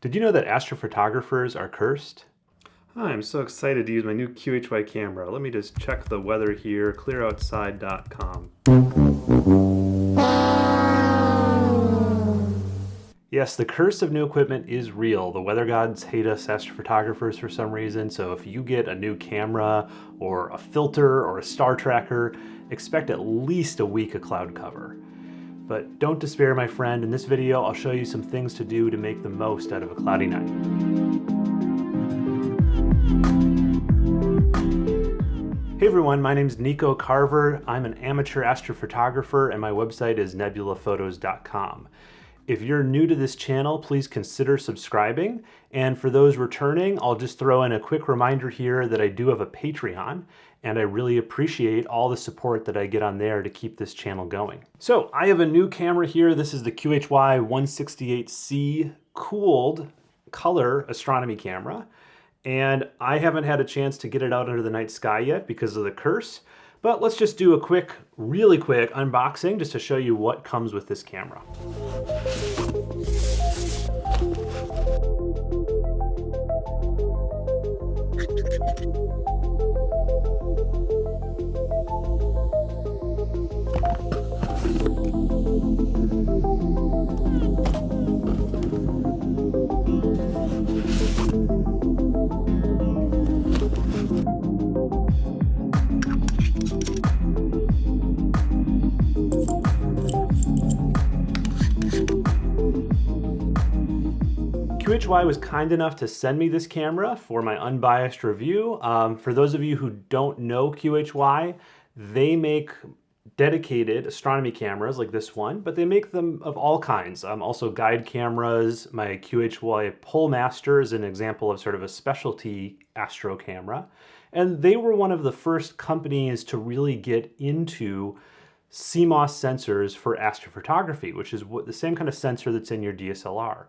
Did you know that astrophotographers are cursed? Hi, I'm so excited to use my new QHY camera. Let me just check the weather here, clearoutside.com. Yes, the curse of new equipment is real. The weather gods hate us astrophotographers for some reason, so if you get a new camera or a filter or a star tracker, expect at least a week of cloud cover. But don't despair, my friend. In this video, I'll show you some things to do to make the most out of a cloudy night. Hey everyone, my name is Nico Carver. I'm an amateur astrophotographer and my website is nebulaphotos.com. If you're new to this channel, please consider subscribing. And for those returning, I'll just throw in a quick reminder here that I do have a Patreon and I really appreciate all the support that I get on there to keep this channel going. So I have a new camera here. This is the QHY 168C cooled color astronomy camera. And I haven't had a chance to get it out under the night sky yet because of the curse. But let's just do a quick, really quick unboxing just to show you what comes with this camera. QHY was kind enough to send me this camera for my unbiased review. Um, for those of you who don't know QHY, they make dedicated astronomy cameras like this one, but they make them of all kinds. Um, also guide cameras. My QHY Polemaster is an example of sort of a specialty astro camera. And they were one of the first companies to really get into CMOS sensors for astrophotography, which is what, the same kind of sensor that's in your DSLR.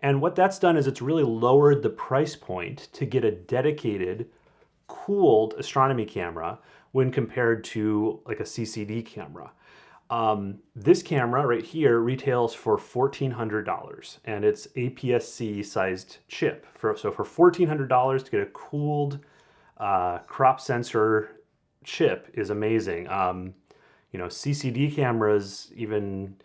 And what that's done is it's really lowered the price point to get a dedicated cooled astronomy camera when compared to like a CCD camera. Um, this camera right here retails for $1,400 and it's APS-C sized chip. For, so for $1,400 to get a cooled uh, crop sensor chip is amazing. Um, you know, CCD cameras, even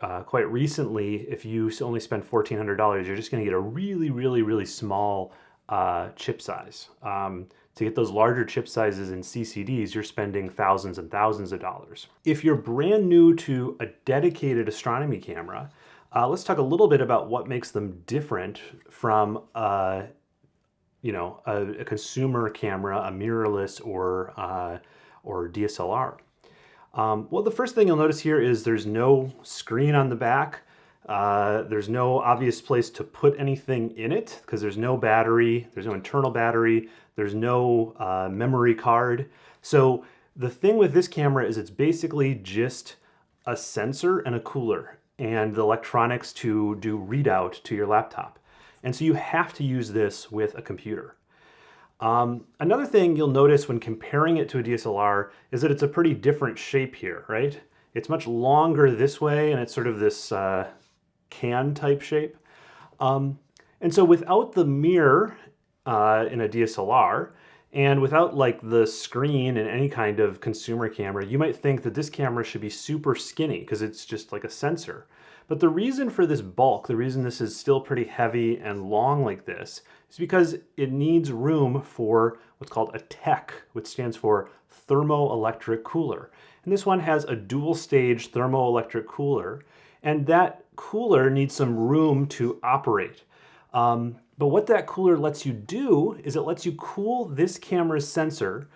uh, quite recently, if you only spend $1,400, you're just going to get a really, really, really small uh, chip size. Um, to get those larger chip sizes in CCDs, you're spending thousands and thousands of dollars. If you're brand new to a dedicated astronomy camera, uh, let's talk a little bit about what makes them different from uh, you know, a, a, consumer camera, a mirrorless or, uh, or DSLR. Um, well, the first thing you'll notice here is there's no screen on the back. Uh, there's no obvious place to put anything in it because there's no battery, there's no internal battery, there's no uh, memory card. So the thing with this camera is it's basically just a sensor and a cooler and the electronics to do readout to your laptop. And so you have to use this with a computer. Um, another thing you'll notice when comparing it to a DSLR is that it's a pretty different shape here, right? It's much longer this way and it's sort of this uh, can type shape. Um, and so without the mirror uh, in a DSLR, and without like the screen in any kind of consumer camera, you might think that this camera should be super skinny because it's just like a sensor. But the reason for this bulk, the reason this is still pretty heavy and long like this, is because it needs room for what's called a TEC, which stands for thermoelectric cooler. And this one has a dual stage thermoelectric cooler, and that cooler needs some room to operate. Um, but what that cooler lets you do is it lets you cool this camera's sensor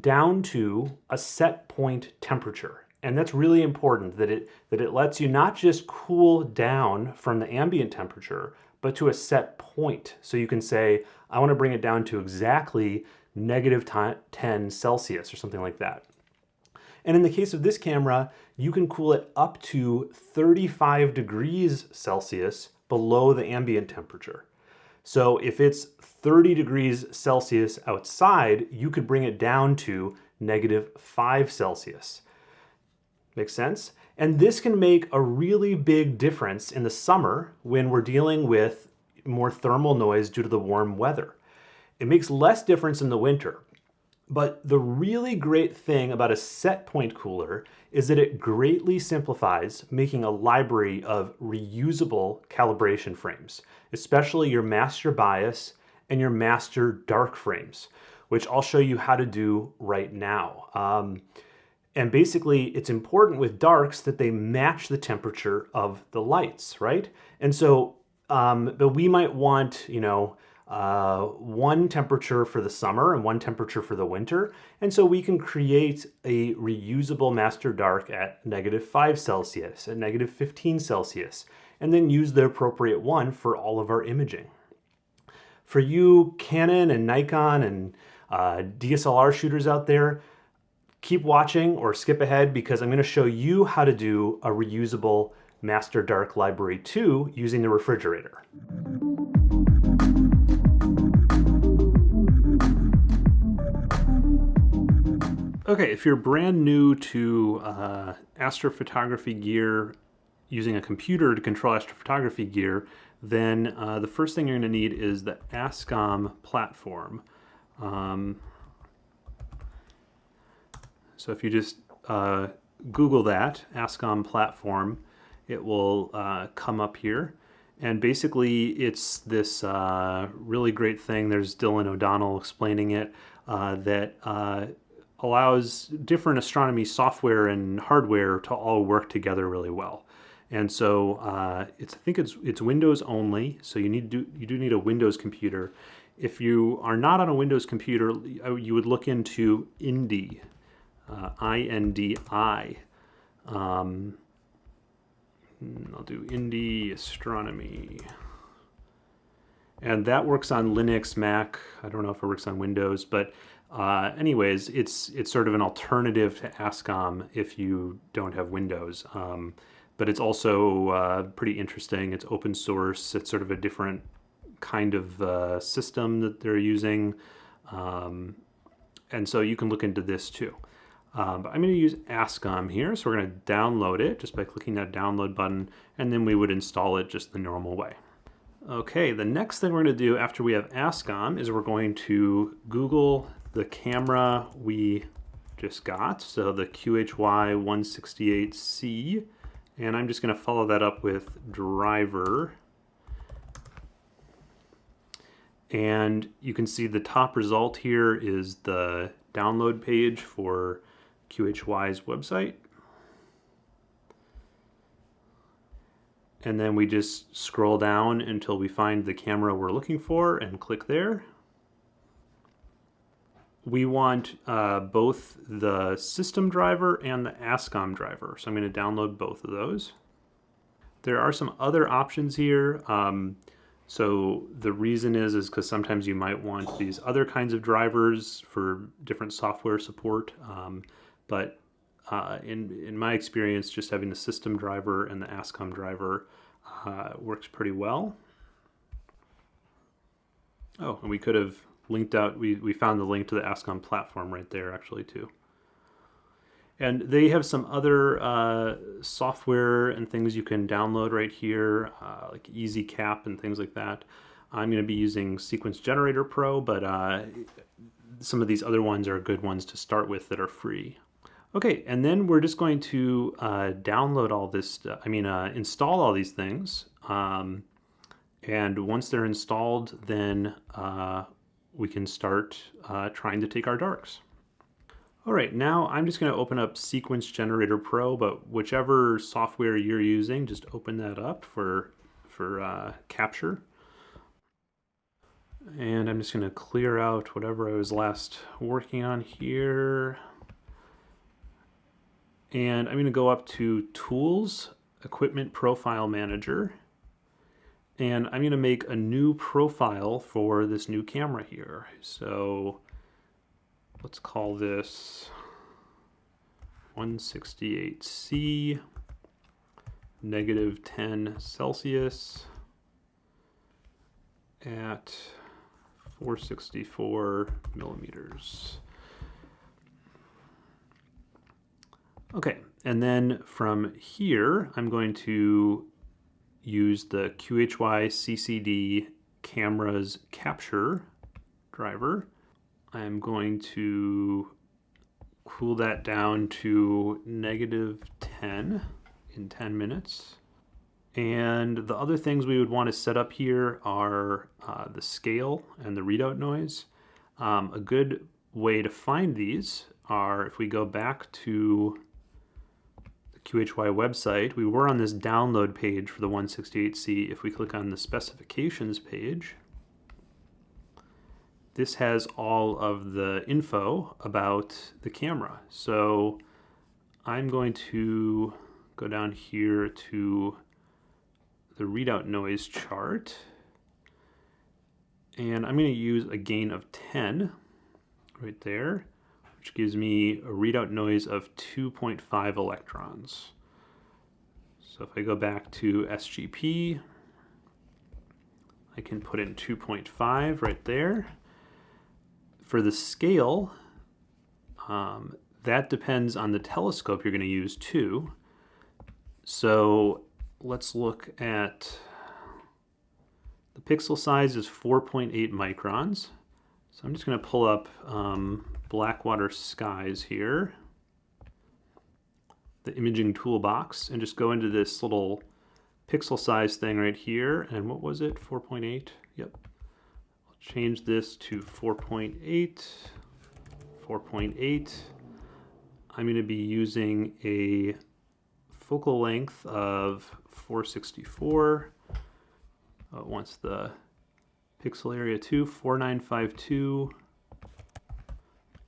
down to a set point temperature. And that's really important that it, that it lets you not just cool down from the ambient temperature, but to a set point. So you can say, I want to bring it down to exactly negative 10 Celsius or something like that. And in the case of this camera, you can cool it up to 35 degrees Celsius below the ambient temperature. So if it's 30 degrees Celsius outside, you could bring it down to negative 5 Celsius. Makes sense? And this can make a really big difference in the summer when we're dealing with more thermal noise due to the warm weather. It makes less difference in the winter. But the really great thing about a set point cooler is that it greatly simplifies making a library of reusable calibration frames, especially your master bias and your master dark frames, which I'll show you how to do right now. Um, and basically, it's important with darks that they match the temperature of the lights, right? And so, um, but we might want, you know, uh, one temperature for the summer and one temperature for the winter. And so we can create a reusable master dark at negative 5 Celsius, at negative 15 Celsius, and then use the appropriate one for all of our imaging. For you Canon and Nikon and uh, DSLR shooters out there, keep watching or skip ahead because I'm going to show you how to do a reusable Master Dark Library 2 using the refrigerator. Okay, if you're brand new to uh, astrophotography gear, using a computer to control astrophotography gear, then uh, the first thing you're going to need is the ASCOM platform. Um, so if you just uh, Google that, ASCOM platform, it will uh, come up here. And basically, it's this uh, really great thing. There's Dylan O'Donnell explaining it uh, that allows different astronomy software and hardware to all work together really well. And so uh, it's I think it's it's Windows only, so you need do you do need a Windows computer. If you are not on a Windows computer, you would look into INDI, uh, I-N-D-I. Um, I'll do INDI Astronomy. And that works on Linux, Mac. I don't know if it works on Windows, but uh, anyways, it's it's sort of an alternative to ASCOM if you don't have Windows. Um, but it's also uh, pretty interesting. It's open source. It's sort of a different kind of uh, system that they're using. Um, and so you can look into this too. Um, but I'm going to use ASCOM here. So we're going to download it just by clicking that download button. And then we would install it just the normal way. Okay, the next thing we're going to do after we have ASCOM is we're going to Google the camera we just got, so the QHY168C, and I'm just going to follow that up with driver. And you can see the top result here is the download page for QHY's website. And then we just scroll down until we find the camera we're looking for and click there we want uh, both the system driver and the ASCOM driver. So I'm going to download both of those. There are some other options here. Um, so the reason is is because sometimes you might want these other kinds of drivers for different software support. Um, but uh, in, in my experience, just having the system driver and the ASCOM driver uh, works pretty well. Oh, and we could have linked out, we, we found the link to the ASCOM platform right there actually too. And they have some other uh, software and things you can download right here, uh, like EZCAP and things like that. I'm going to be using Sequence Generator Pro, but uh, some of these other ones are good ones to start with that are free. Okay, and then we're just going to uh, download all this, I mean, uh, install all these things. Um, and once they're installed, then uh, we can start uh, trying to take our darks. All right, now I'm just gonna open up Sequence Generator Pro, but whichever software you're using, just open that up for, for uh, capture. And I'm just gonna clear out whatever I was last working on here. And I'm gonna go up to Tools, Equipment Profile Manager, and I'm going to make a new profile for this new camera here. So let's call this 168C negative 10 Celsius at 464 millimeters. Okay, and then from here, I'm going to use the QHY CCD camera's capture driver. I'm going to cool that down to negative 10 in 10 minutes. And the other things we would want to set up here are uh, the scale and the readout noise. Um, a good way to find these are if we go back to QHY website, we were on this download page for the 168C. If we click on the specifications page, this has all of the info about the camera. So I'm going to go down here to the readout noise chart. And I'm going to use a gain of 10 right there, which gives me a readout noise of 2.5 electrons. So if I go back to SGP, I can put in 2.5 right there. For the scale, um, that depends on the telescope you're going to use too. So let's look at the pixel size is 4.8 microns. So I'm just going to pull up um, Blackwater Skies here, the imaging toolbox, and just go into this little pixel size thing right here. And what was it? 4.8? Yep. I'll change this to 4.8, 4.8. I'm going to be using a focal length of 464. Uh, once the pixel area to 4952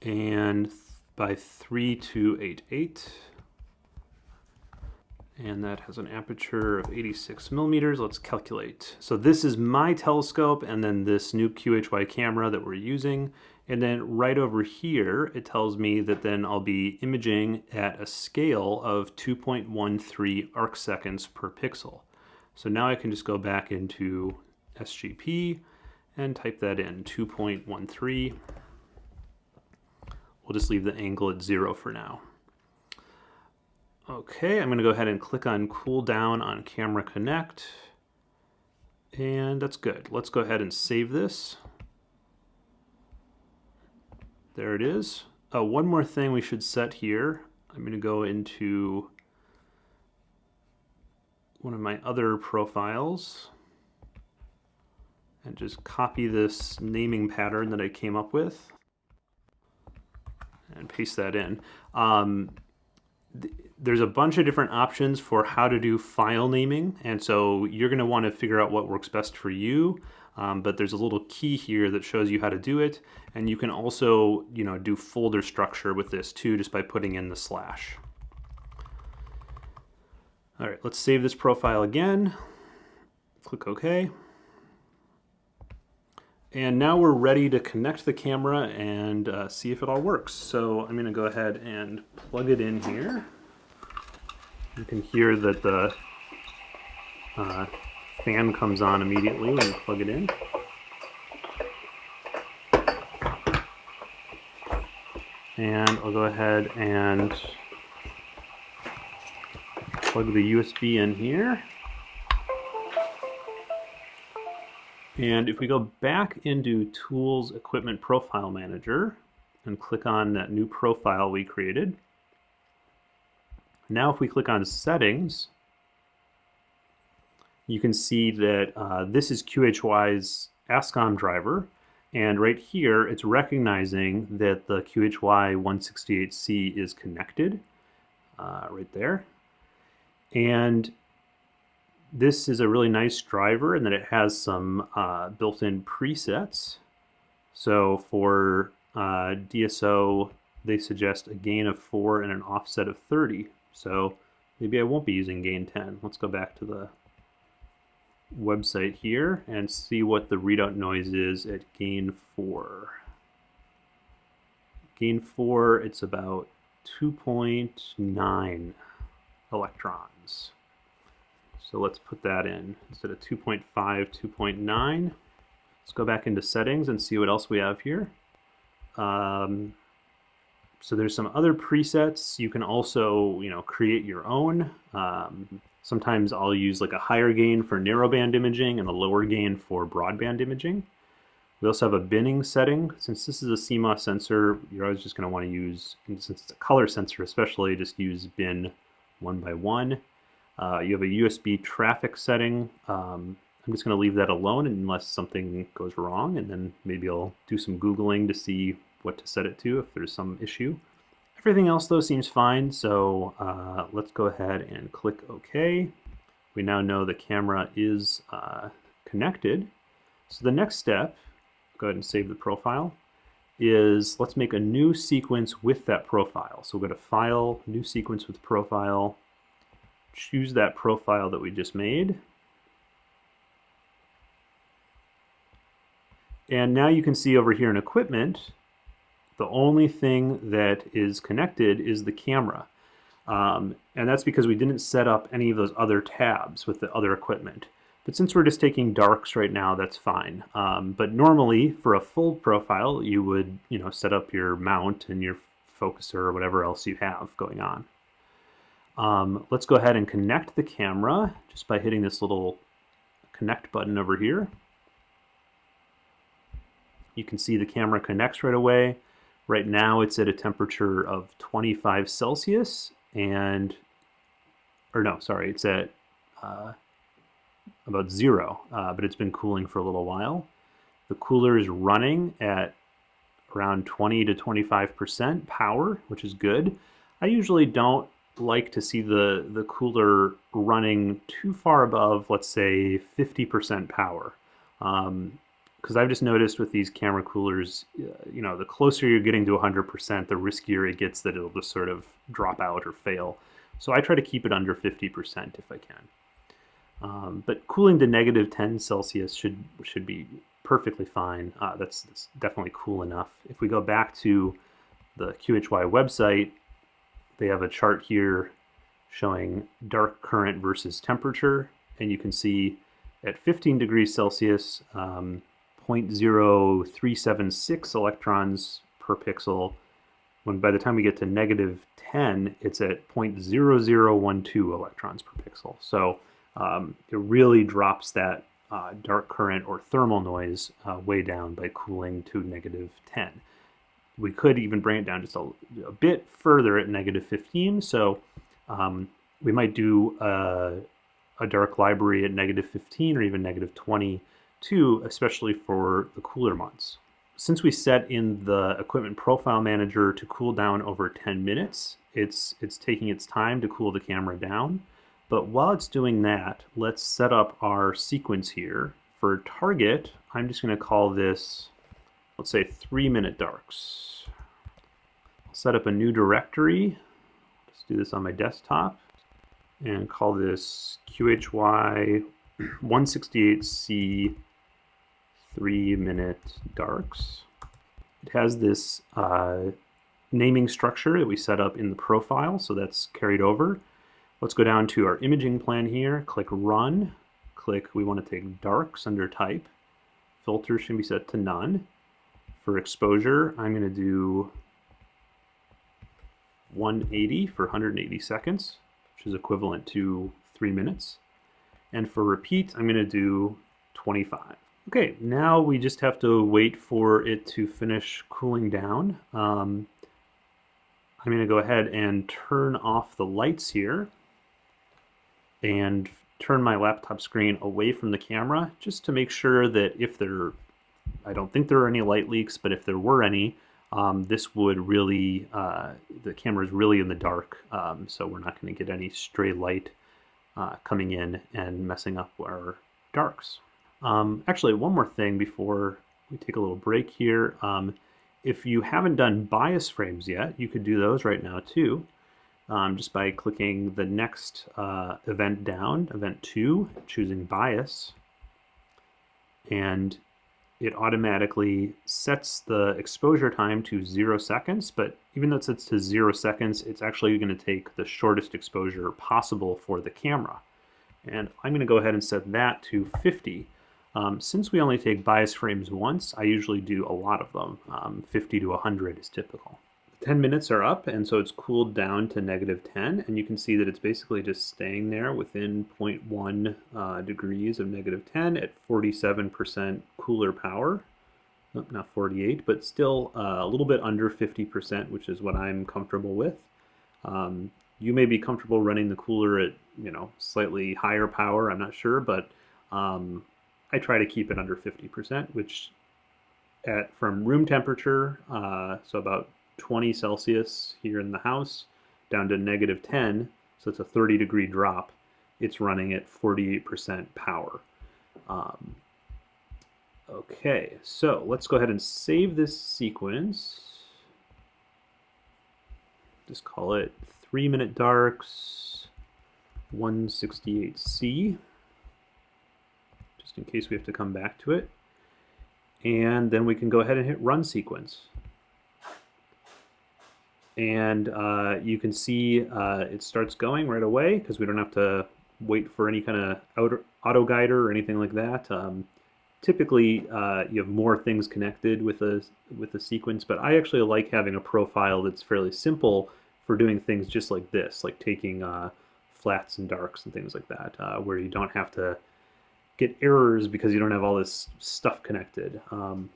and by 3288 and that has an aperture of 86 millimeters. Let's calculate. So this is my telescope and then this new QHY camera that we're using. And then right over here, it tells me that then I'll be imaging at a scale of 2.13 arc seconds per pixel. So now I can just go back into SGP and type that in, 2.13. We'll just leave the angle at zero for now. Okay, I'm gonna go ahead and click on cool down on Camera Connect. And that's good. Let's go ahead and save this. There it is. Uh, one more thing we should set here. I'm going to go into one of my other profiles and just copy this naming pattern that I came up with and paste that in. Um, th there's a bunch of different options for how to do file naming and so you're going to want to figure out what works best for you um, but there's a little key here that shows you how to do it. And you can also, you know, do folder structure with this too, just by putting in the slash. All right, let's save this profile again. Click OK. And now we're ready to connect the camera and uh, see if it all works. So I'm gonna go ahead and plug it in here. You can hear that the uh, fan comes on immediately when you plug it in. And I'll go ahead and plug the USB in here. And if we go back into Tools Equipment Profile Manager and click on that new profile we created, now if we click on Settings, you can see that uh, this is QHY's ASCOM driver. And right here, it's recognizing that the QHY 168C is connected uh, right there. And this is a really nice driver and that it has some uh, built-in presets. So for uh, DSO, they suggest a gain of 4 and an offset of 30. So maybe I won't be using gain 10. Let's go back to the website here and see what the readout noise is at gain 4. Gain 4, it's about 2.9 electrons. So let's put that in. Instead of 2.5, 2.9. Let's go back into settings and see what else we have here. Um, so there's some other presets. You can also, you know, create your own. Um, Sometimes I'll use like a higher gain for narrowband imaging and a lower gain for broadband imaging. We also have a binning setting. Since this is a CMOS sensor, you're always just going to want to use, since it's a color sensor especially, just use bin one by one. Uh, you have a USB traffic setting. Um, I'm just going to leave that alone unless something goes wrong, and then maybe I'll do some Googling to see what to set it to if there's some issue. Everything else though seems fine, so uh, let's go ahead and click OK. We now know the camera is uh, connected. So the next step, go ahead and save the profile, is let's make a new sequence with that profile. So we'll go to File, New Sequence with Profile, choose that profile that we just made, And now you can see over here in equipment, the only thing that is connected is the camera. Um, and that's because we didn't set up any of those other tabs with the other equipment. But since we're just taking darks right now, that's fine. Um, but normally, for a full profile, you would you know set up your mount and your focuser or whatever else you have going on. Um, let's go ahead and connect the camera just by hitting this little connect button over here. You can see the camera connects right away. Right now it's at a temperature of 25 Celsius and, or no, sorry, it's at uh, about zero, uh, but it's been cooling for a little while. The cooler is running at around 20 to 25% power, which is good. I usually don't like to see the, the cooler running too far above, let's say, 50% power. Um, because I've just noticed with these camera coolers, uh, you know, the closer you're getting to 100%, the riskier it gets that it'll just sort of drop out or fail. So I try to keep it under 50% if I can. Um, but cooling to negative 10 Celsius should should be perfectly fine. Uh, that's, that's definitely cool enough. If we go back to the QHY website, they have a chart here showing dark current versus temperature, and you can see at 15 degrees Celsius, um, 0.0376 electrons per pixel. When by the time we get to negative 10, it's at 0.0012 electrons per pixel. So um, it really drops that uh, dark current or thermal noise uh, way down by cooling to negative 10. We could even bring it down just a, a bit further at negative 15. So um, we might do a, a dark library at negative 15 or even negative 22, especially for the cooler months. Since we set in the equipment profile manager to cool down over 10 minutes, it's, it's taking its time to cool the camera down. But while it's doing that, let's set up our sequence here. For target, I'm just going to call this, let's say, 3 minute darks. I'll set up a new directory. Let's do this on my desktop and call this QHY 168C three minute darks. It has this uh, naming structure that we set up in the profile, so that's carried over. Let's go down to our imaging plan here, click run, click, we want to take darks under type. Filter should be set to none. For exposure, I'm going to do 180 for 180 seconds, which is equivalent to three minutes. And for repeat, I'm going to do 25. Okay, now we just have to wait for it to finish cooling down. Um, I'm going to go ahead and turn off the lights here and turn my laptop screen away from the camera just to make sure that if there, I don't think there are any light leaks, but if there were any, um, this would really, uh, the camera is really in the dark, um, so we're not going to get any stray light uh, coming in and messing up our darks. Um, actually, one more thing before we take a little break here. Um, if you haven't done bias frames yet, you could do those right now too, um, just by clicking the next uh, event down, event 2, choosing bias, and it automatically sets the exposure time to zero seconds, but even though it sets to zero seconds, it's actually going to take the shortest exposure possible for the camera. And I'm going to go ahead and set that to 50. Um, since we only take bias frames once, I usually do a lot of them. Um, 50 to 100 is typical. 10 minutes are up and so it's cooled down to negative 10 and you can see that it's basically just staying there within 0.1 uh, degrees of negative 10 at 47% cooler power. Not 48 but still uh, a little bit under 50% which is what I'm comfortable with. Um, you may be comfortable running the cooler at you know slightly higher power I'm not sure but um, I try to keep it under 50% which at from room temperature uh, so about 20 Celsius here in the house down to negative 10, so it's a 30 degree drop, it's running at 48% power. Um, okay, so let's go ahead and save this sequence. Just call it 3 minute darks 168C, just in case we have to come back to it. And then we can go ahead and hit run sequence and uh, you can see uh, it starts going right away because we don't have to wait for any kind of auto guider or anything like that. Um, typically, uh, you have more things connected with a with a sequence, but I actually like having a profile that's fairly simple for doing things just like this, like taking uh, flats and darks and things like that, uh, where you don't have to get errors because you don't have all this stuff connected. Um,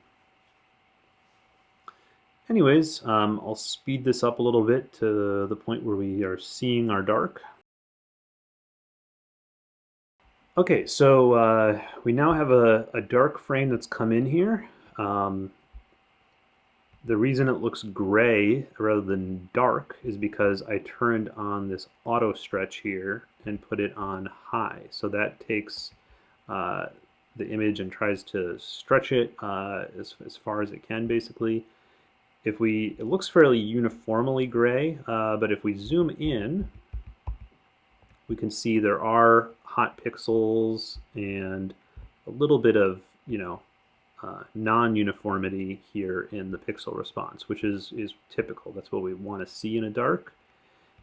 Anyways, um, I'll speed this up a little bit to the point where we are seeing our dark. Okay, so uh, we now have a, a, dark frame that's come in here. Um, the reason it looks gray rather than dark is because I turned on this auto stretch here and put it on high. So that takes uh, the image and tries to stretch it uh, as, as far as it can basically if we, it looks fairly uniformly gray, uh, but if we zoom in, we can see there are hot pixels and a little bit of, you know, uh, non-uniformity here in the pixel response, which is, is typical. That's what we want to see in a dark.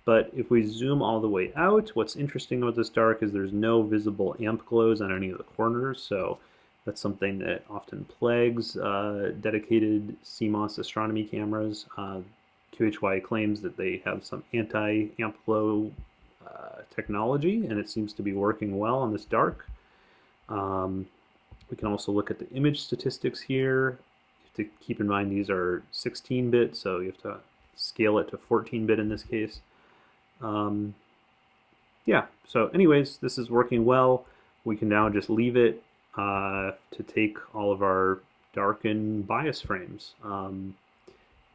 But if we zoom all the way out, what's interesting about this dark is there's no visible amp glows on any of the corners. So that's something that often plagues uh, dedicated CMOS astronomy cameras. Uh, QHY claims that they have some anti-amp glow uh, technology, and it seems to be working well on this dark. Um, we can also look at the image statistics here. To keep in mind these are 16-bit, so you have to scale it to 14-bit in this case. Um, yeah, so anyways, this is working well. We can now just leave it uh, to take all of our darken bias frames. Um,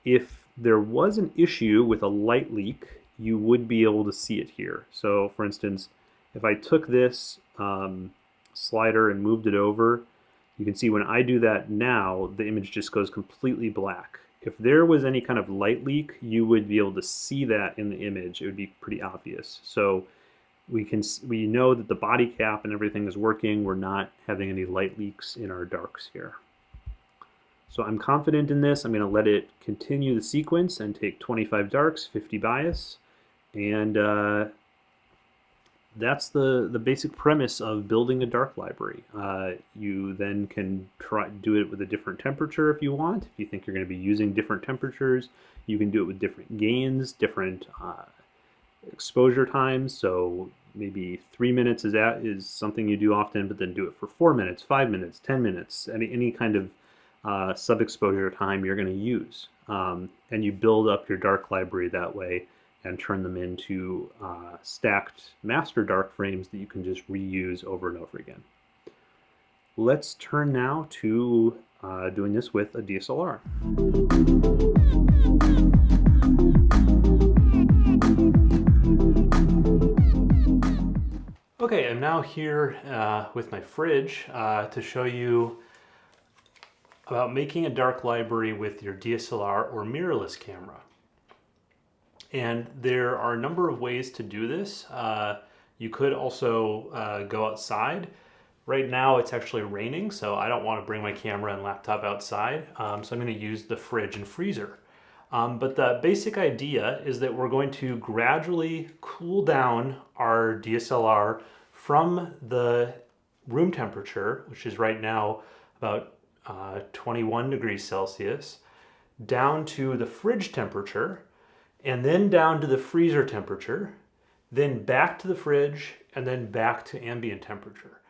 if there was an issue with a light leak, you would be able to see it here. So for instance, if I took this um, slider and moved it over, you can see when I do that now, the image just goes completely black. If there was any kind of light leak, you would be able to see that in the image. It would be pretty obvious. So we can we know that the body cap and everything is working. We're not having any light leaks in our darks here. So I'm confident in this. I'm going to let it continue the sequence and take 25 darks, 50 bias, and uh, that's the the basic premise of building a dark library. Uh, you then can try do it with a different temperature if you want. If you think you're going to be using different temperatures, you can do it with different gains, different uh, exposure times. So maybe three minutes is that is something you do often, but then do it for four minutes, five minutes, ten minutes, any any kind of uh, sub-exposure time you're going to use. Um, and you build up your dark library that way and turn them into uh, stacked master dark frames that you can just reuse over and over again. Let's turn now to uh, doing this with a DSLR. Okay, I'm now here uh, with my fridge uh, to show you about making a dark library with your DSLR or mirrorless camera. And there are a number of ways to do this. Uh, you could also uh, go outside. Right now it's actually raining, so I don't want to bring my camera and laptop outside, um, so I'm going to use the fridge and freezer. Um, but the basic idea is that we're going to gradually cool down our DSLR from the room temperature, which is right now about uh, 21 degrees Celsius, down to the fridge temperature, and then down to the freezer temperature, then back to the fridge, and then back to ambient temperature.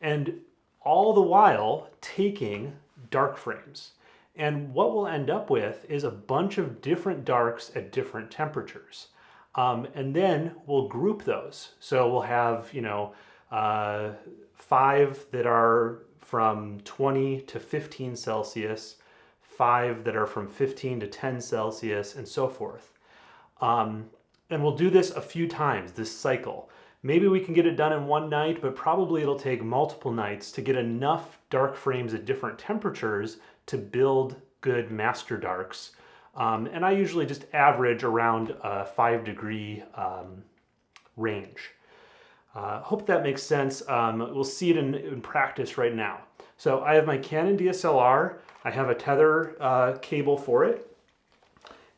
And all the while taking dark frames. And what we'll end up with is a bunch of different darks at different temperatures. Um, and then we'll group those. So we'll have, you know, uh, five that are from 20 to 15 Celsius, five that are from 15 to 10 Celsius, and so forth. Um, and we'll do this a few times, this cycle. Maybe we can get it done in one night, but probably it'll take multiple nights to get enough dark frames at different temperatures to build good master darks. Um, and I usually just average around a five degree um, range. Uh, hope that makes sense. Um, we'll see it in, in, practice right now. So I have my Canon DSLR. I have a tether uh, cable for it.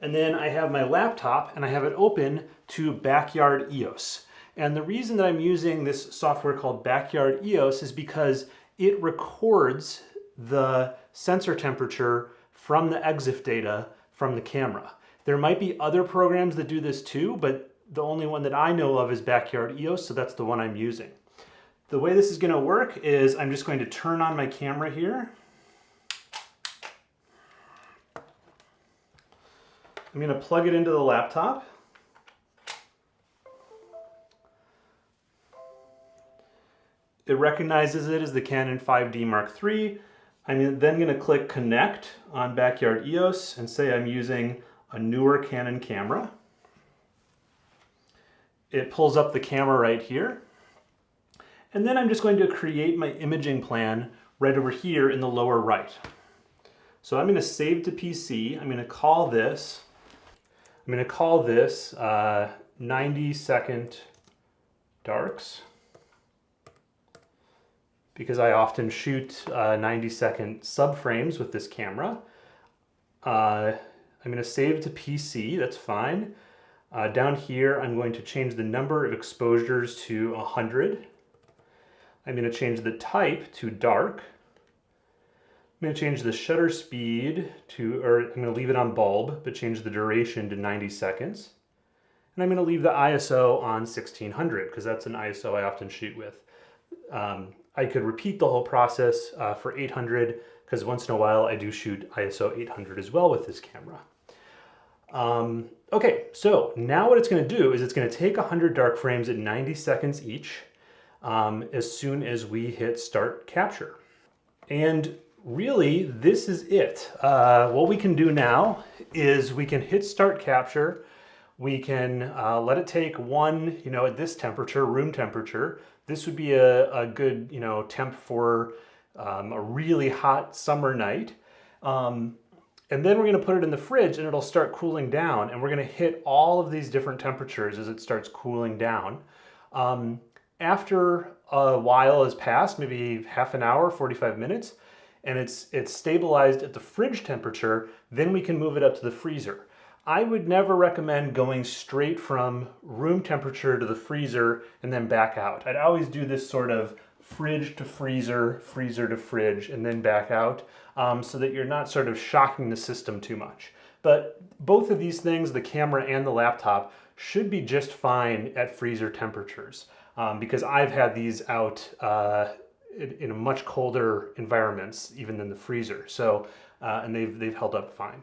And then I have my laptop and I have it open to Backyard EOS. And the reason that I'm using this software called Backyard EOS is because it records the sensor temperature from the EXIF data from the camera. There might be other programs that do this too, but the only one that I know of is Backyard EOS, so that's the one I'm using. The way this is gonna work is I'm just going to turn on my camera here. I'm gonna plug it into the laptop. It recognizes it as the Canon 5D Mark III. I'm then going to click connect on Backyard EOS and say I'm using a newer Canon camera. It pulls up the camera right here. And then I'm just going to create my imaging plan right over here in the lower right. So I'm going to save to PC. I'm going to call this, I'm going to call this uh, 90 second darks because I often shoot uh, 90 second subframes with this camera. Uh, I'm going to save to PC, that's fine. Uh, down here, I'm going to change the number of exposures to 100. I'm going to change the type to dark. I'm going to change the shutter speed to, or I'm going to leave it on bulb, but change the duration to 90 seconds. And I'm going to leave the ISO on 1600 because that's an ISO I often shoot with. Um, I could repeat the whole process uh, for 800 because once in a while I do shoot ISO 800 as well with this camera. Um, okay, so now what it's going to do is it's going to take 100 dark frames at 90 seconds each um, as soon as we hit start capture. And really, this is it. Uh, what we can do now is we can hit start capture. We can uh, let it take one, you know, at this temperature, room temperature, this would be a, a good, you know, temp for um, a really hot summer night. Um, and then we're gonna put it in the fridge and it'll start cooling down and we're gonna hit all of these different temperatures as it starts cooling down. Um, after a while has passed, maybe half an hour, 45 minutes, and it's, it's stabilized at the fridge temperature, then we can move it up to the freezer. I would never recommend going straight from room temperature to the freezer and then back out. I'd always do this sort of fridge to freezer, freezer to fridge, and then back out um, so that you're not sort of shocking the system too much. But both of these things, the camera and the laptop, should be just fine at freezer temperatures um, because I've had these out uh, in, in, much colder environments even than the freezer. So, uh, and they've, they've held up fine.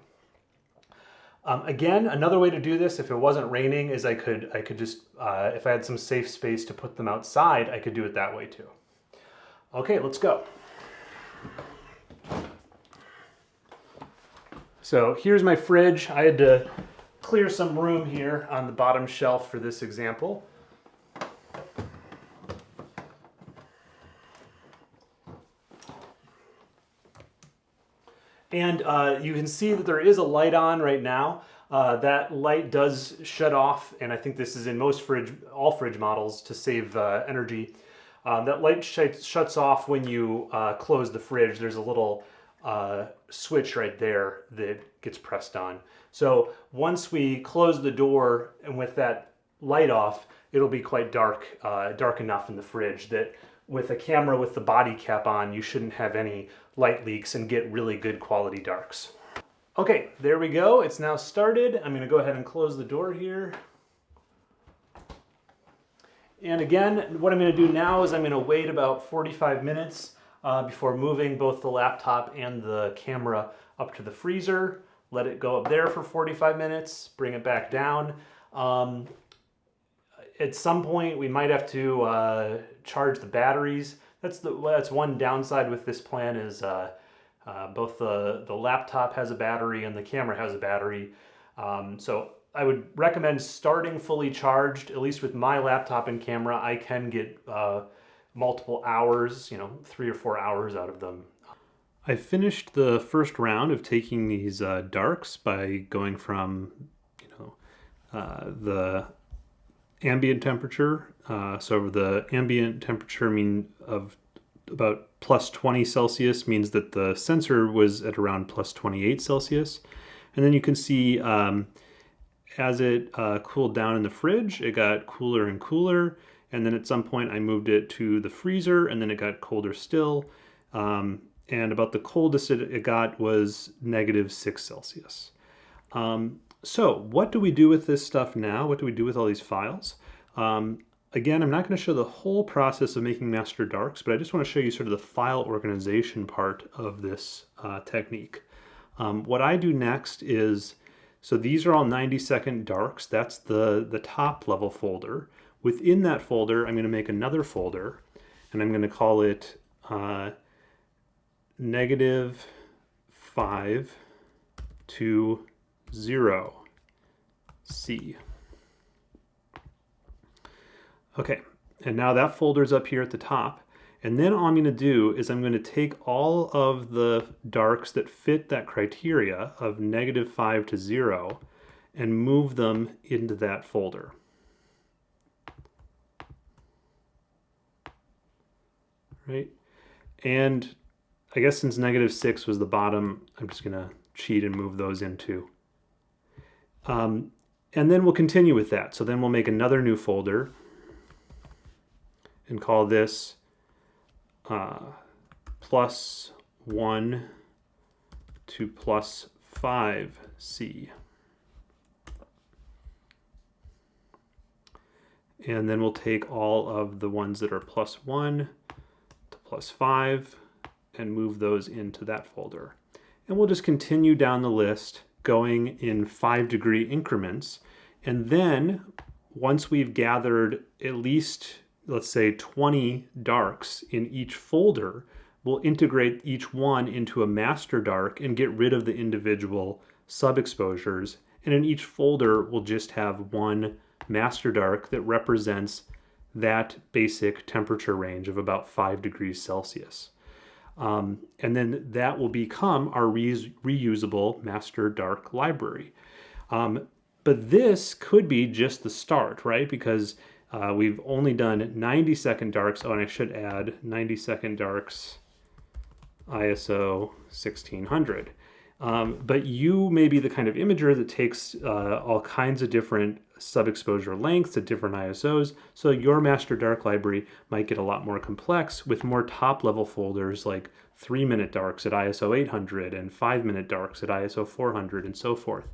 Um, again, another way to do this, if it wasn't raining, is I could, I could just, uh, if I had some safe space to put them outside, I could do it that way too. Okay, let's go. So here's my fridge. I had to clear some room here on the bottom shelf for this example. And uh, you can see that there is a light on right now. Uh, that light does shut off, and I think this is in most fridge, all fridge models to save uh, energy. Um, that light sh shuts off when you uh, close the fridge. There's a little uh, switch right there that gets pressed on. So once we close the door and with that light off, it'll be quite dark, uh, dark enough in the fridge that with a camera with the body cap on, you shouldn't have any light leaks and get really good quality darks. Okay, there we go. It's now started. I'm gonna go ahead and close the door here. And again, what I'm gonna do now is I'm gonna wait about 45 minutes uh, before moving both the laptop and the camera up to the freezer. Let it go up there for 45 minutes, bring it back down. Um, at some point, we might have to uh, charge the batteries. That's the that's one downside with this plan is uh, uh, both the the laptop has a battery and the camera has a battery. Um, so I would recommend starting fully charged. At least with my laptop and camera, I can get uh, multiple hours, you know, three or four hours out of them. I finished the first round of taking these uh, darks by going from, you know, uh, the ambient temperature. Uh, so the ambient temperature mean of about plus 20 Celsius means that the sensor was at around plus 28 Celsius. And then you can see um, as it uh, cooled down in the fridge, it got cooler and cooler. And then at some point I moved it to the freezer and then it got colder still. Um, and about the coldest it, got was negative six Celsius. Um, so what do we do with this stuff now? What do we do with all these files? Um, again, I'm not going to show the whole process of making master darks, but I just want to show you sort of the file organization part of this uh, technique. Um, what I do next is, so these are all 90 second darks. That's the, the top level folder. Within that folder, I'm going to make another folder, and I'm going to call it uh, negative 5 to 0 C. Okay, and now that folder's up here at the top. And then all I'm going to do is I'm going to take all of the darks that fit that criteria of negative 5 to 0 and move them into that folder. Right? And I guess since negative 6 was the bottom, I'm just going to cheat and move those into. Um, and then we'll continue with that. So then we'll make another new folder and call this uh, plus 1 to plus 5c. And then we'll take all of the ones that are plus 1 to plus 5 and move those into that folder. And we'll just continue down the list going in 5 degree increments. And then once we've gathered at least let's say 20 darks in each folder, we'll integrate each one into a master dark and get rid of the individual sub-exposures. And in each folder, we'll just have one master dark that represents that basic temperature range of about 5 degrees Celsius. Um, and then that will become our re reusable master dark library. Um, but this could be just the start, right? Because uh, we've only done 90 second darks. Oh, and I should add 90 second darks ISO 1600. Um, but you may be the kind of imager that takes uh, all kinds of different sub-exposure lengths at different ISOs. So your master dark library might get a lot more complex with more top level folders like three minute darks at ISO 800 and five minute darks at ISO 400 and so forth.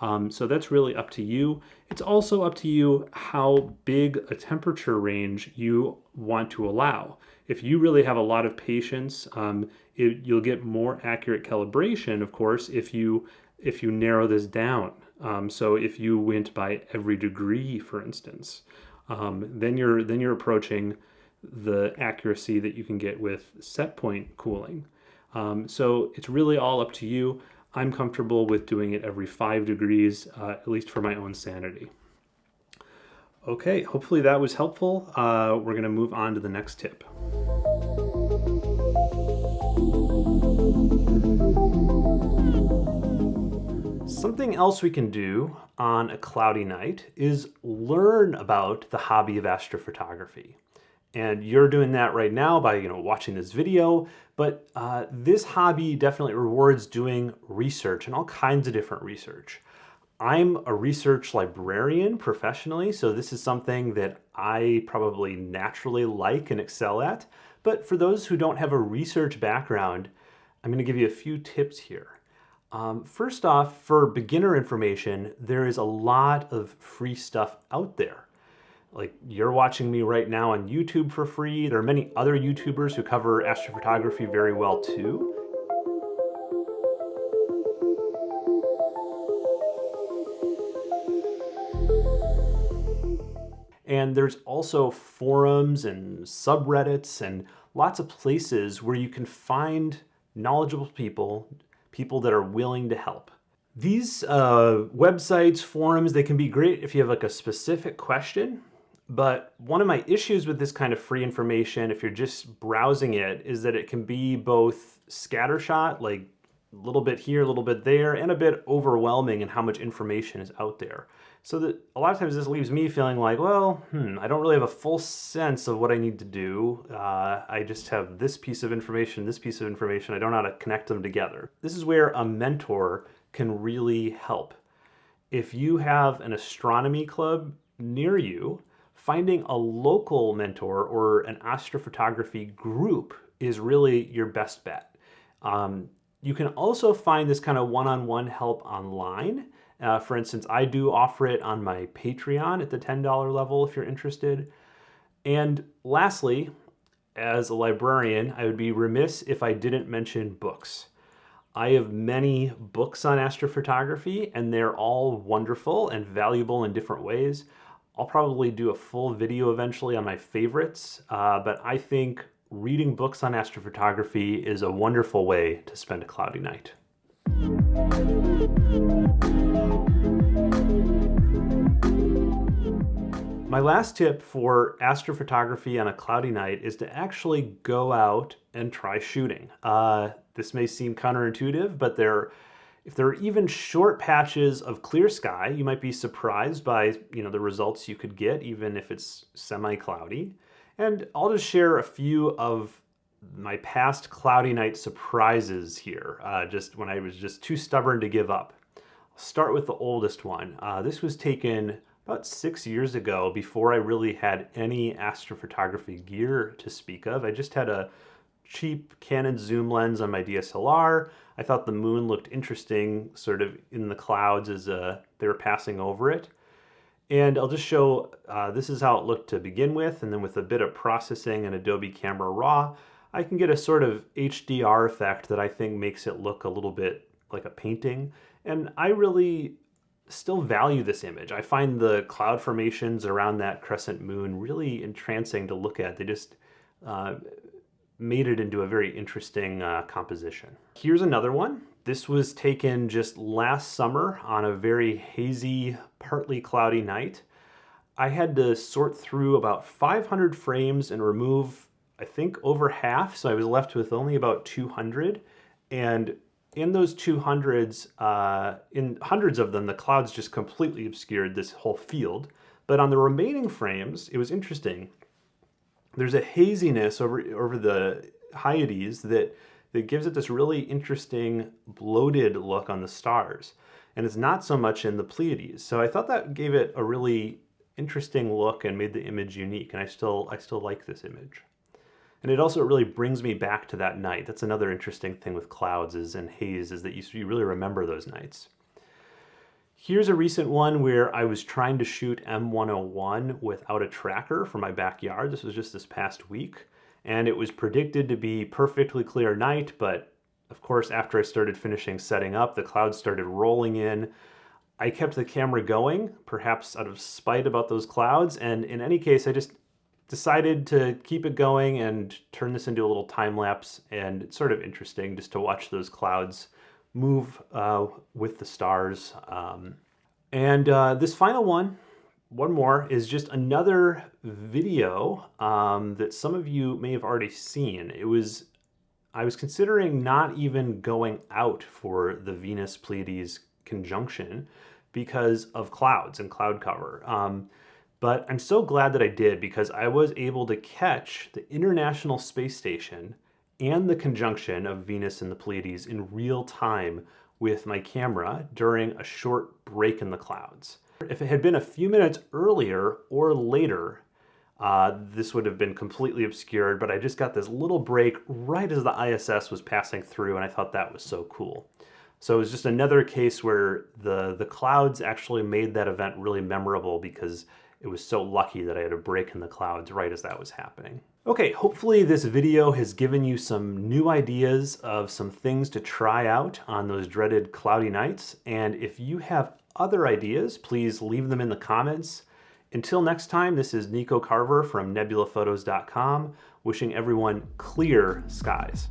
Um, so that's really up to you. It's also up to you how big a temperature range you want to allow. If you really have a lot of patience, um, it, you'll get more accurate calibration, of course, if you if you narrow this down. Um, so if you went by every degree, for instance, um, then you're then you're approaching the accuracy that you can get with set point cooling. Um, so it's really all up to you. I'm comfortable with doing it every five degrees, uh, at least for my own sanity. Okay, hopefully that was helpful. Uh, we're gonna move on to the next tip. Else we can do on a cloudy night is learn about the hobby of astrophotography. And you're doing that right now by you know watching this video, but uh, this hobby definitely rewards doing research and all kinds of different research. I'm a research librarian professionally, so this is something that I probably naturally like and excel at. But for those who don't have a research background, I'm going to give you a few tips here. Um, first off, for beginner information, there is a lot of free stuff out there. Like you're watching me right now on YouTube for free. There are many other YouTubers who cover astrophotography very well too. And there's also forums and subreddits and lots of places where you can find knowledgeable people, people that are willing to help. These uh, websites, forums, they can be great if you have like a specific question, but one of my issues with this kind of free information, if you're just browsing it, is that it can be both scattershot, like a little bit here, a little bit there, and a bit overwhelming in how much information is out there. So that a lot of times this leaves me feeling like, well, hmm, I don't really have a full sense of what I need to do. Uh, I just have this piece of information, this piece of information. I don't know how to connect them together. This is where a mentor can really help. If you have an astronomy club near you, finding a local mentor or an astrophotography group is really your best bet. Um, you can also find this kind of one-on-one -on -one help online. Uh, for instance, I do offer it on my Patreon at the $10 level if you're interested. And lastly, as a librarian, I would be remiss if I didn't mention books. I have many books on astrophotography and they're all wonderful and valuable in different ways. I'll probably do a full video eventually on my favorites, uh, but I think reading books on astrophotography is a wonderful way to spend a cloudy night. My last tip for astrophotography on a cloudy night is to actually go out and try shooting. Uh, this may seem counterintuitive, but there, if there are even short patches of clear sky, you might be surprised by you know the results you could get, even if it's semi-cloudy. And I'll just share a few of my past cloudy night surprises here, uh, just when I was just too stubborn to give up. I'll start with the oldest one. Uh, this was taken about six years ago before I really had any astrophotography gear to speak of. I just had a cheap Canon zoom lens on my DSLR. I thought the moon looked interesting sort of in the clouds as uh, they were passing over it. And I'll just show, uh, this is how it looked to begin with, and then with a bit of processing in Adobe Camera Raw, I can get a sort of HDR effect that I think makes it look a little bit like a painting. And I really still value this image. I find the cloud formations around that crescent moon really entrancing to look at. They just uh, made it into a very interesting uh, composition. Here's another one. This was taken just last summer on a very hazy, partly cloudy night. I had to sort through about 500 frames and remove, I think, over half, so I was left with only about 200. And in those 200s, uh, in hundreds of them, the clouds just completely obscured this whole field. But on the remaining frames, it was interesting. There's a haziness over, over the Hyades that, that gives it this really interesting bloated look on the stars. And it's not so much in the Pleiades. So I thought that gave it a really interesting look and made the image unique. And I still, I still like this image. And it also really brings me back to that night. That's another interesting thing with clouds is and haze is that you, you really remember those nights. Here's a recent one where I was trying to shoot M101 without a tracker for my backyard. This was just this past week. And it was predicted to be perfectly clear night, but of course, after I started finishing setting up, the clouds started rolling in. I kept the camera going, perhaps out of spite about those clouds, and in any case, I just decided to keep it going and turn this into a little time lapse and it's sort of interesting just to watch those clouds move uh, with the stars. Um, and uh, this final one, one more, is just another video um, that some of you may have already seen. It was, I was considering not even going out for the Venus-Pleiades conjunction because of clouds and cloud cover. Um, but I'm so glad that I did because I was able to catch the International Space Station and the conjunction of Venus and the Pleiades in real time with my camera during a short break in the clouds. If it had been a few minutes earlier or later, uh, this would have been completely obscured, but I just got this little break right as the ISS was passing through and I thought that was so cool. So it was just another case where the, the clouds actually made that event really memorable because it was so lucky that I had a break in the clouds right as that was happening. Okay, hopefully this video has given you some new ideas of some things to try out on those dreaded cloudy nights. And if you have other ideas, please leave them in the comments. Until next time, this is Nico Carver from nebulaphotos.com, wishing everyone clear skies.